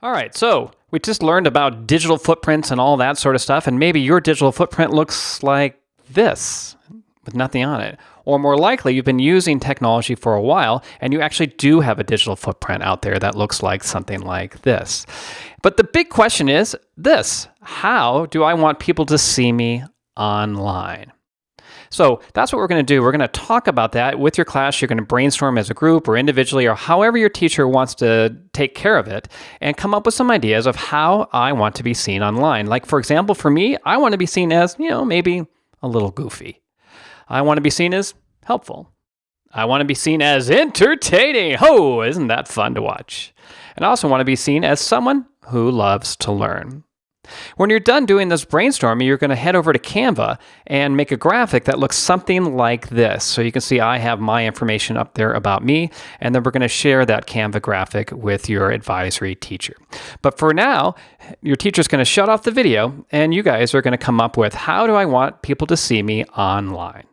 All right, so we just learned about digital footprints and all that sort of stuff, and maybe your digital footprint looks like this with nothing on it. Or more likely, you've been using technology for a while and you actually do have a digital footprint out there that looks like something like this. But the big question is this How do I want people to see me online? So that's what we're going to do. We're going to talk about that with your class. You're going to brainstorm as a group or individually or however your teacher wants to take care of it and come up with some ideas of how I want to be seen online. Like, for example, for me, I want to be seen as, you know, maybe a little goofy. I want to be seen as helpful. I want to be seen as entertaining. Oh, isn't that fun to watch? And I also want to be seen as someone who loves to learn. When you're done doing this brainstorming, you're going to head over to Canva and make a graphic that looks something like this. So you can see I have my information up there about me, and then we're going to share that Canva graphic with your advisory teacher. But for now, your teacher's going to shut off the video, and you guys are going to come up with how do I want people to see me online.